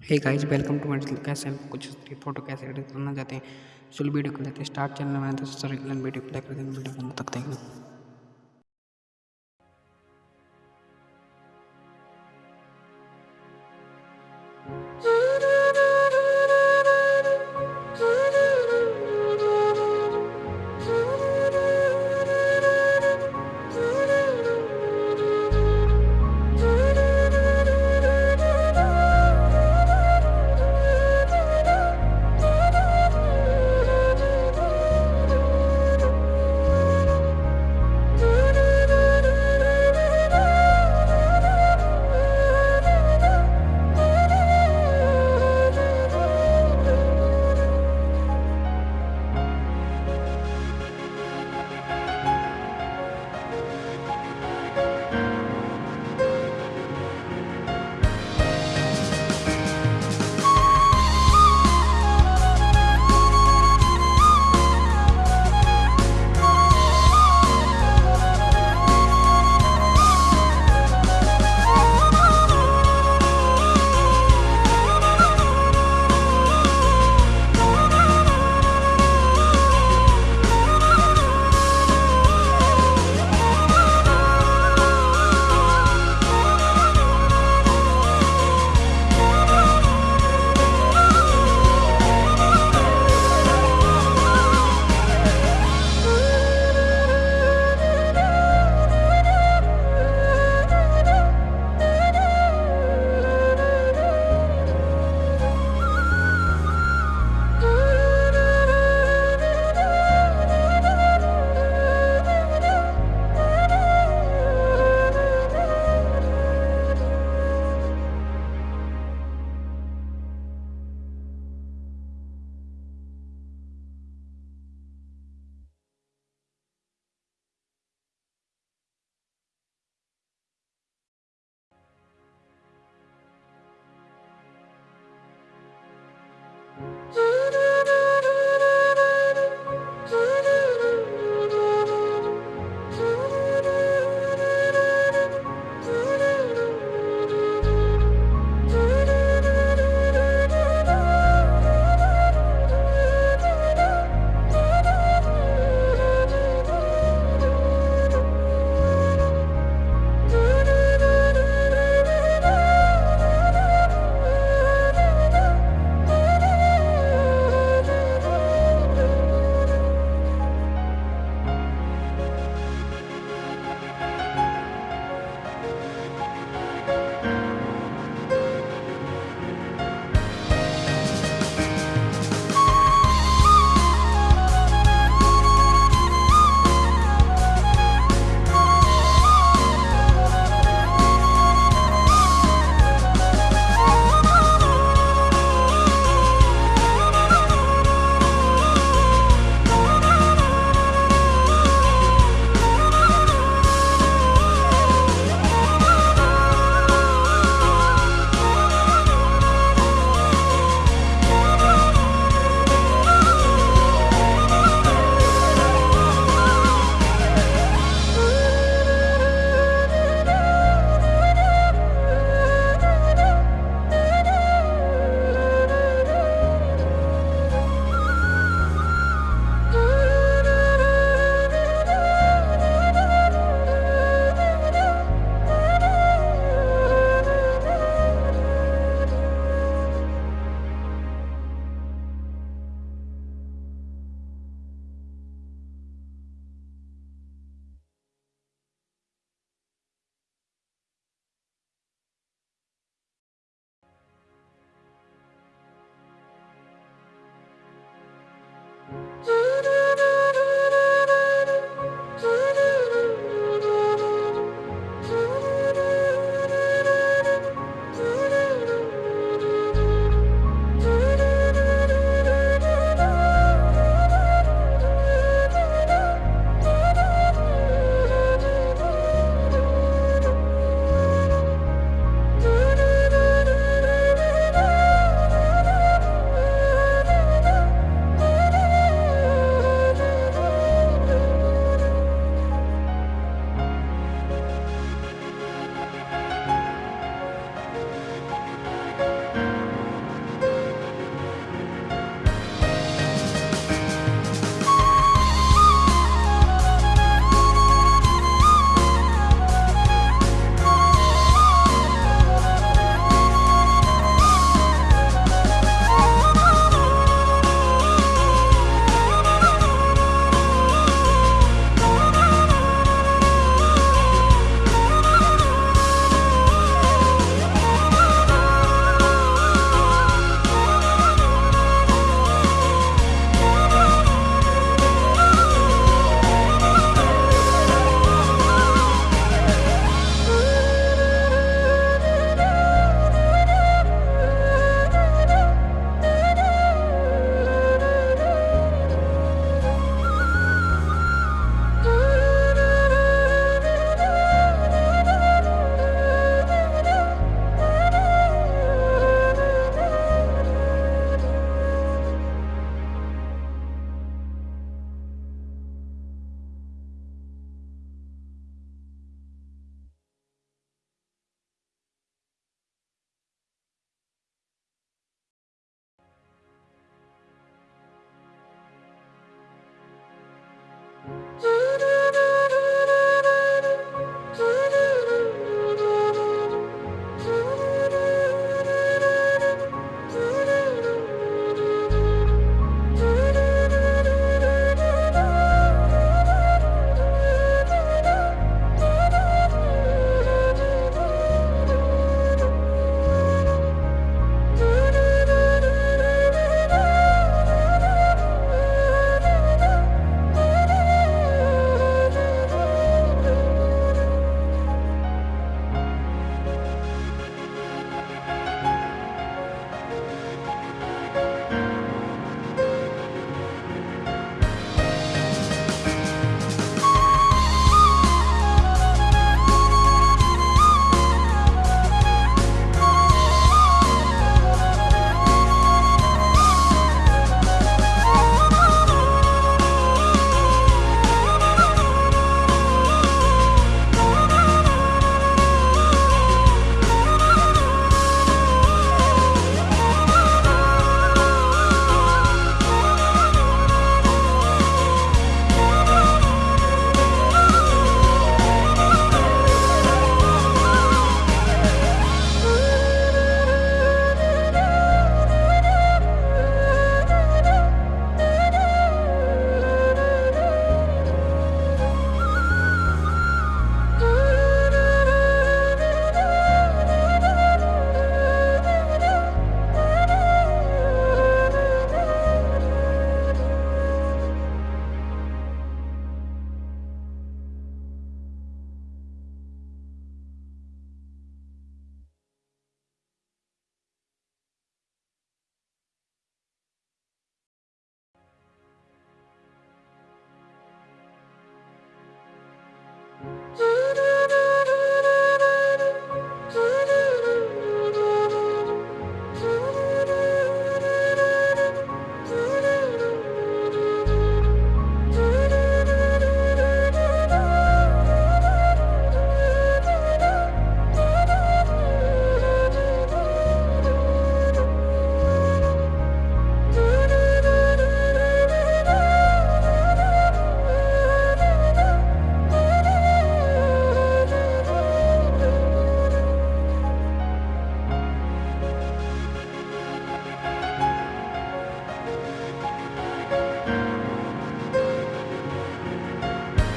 Hey guys welcome to my कैसे कुछ photo कैसे एडिट करना चाहते हैं? चलो वीडियो को लेते हैं। स्टार्ट चैनल में तो सर वीडियो को लाइक कर देंगे वीडियो को तक देंगे Jesus.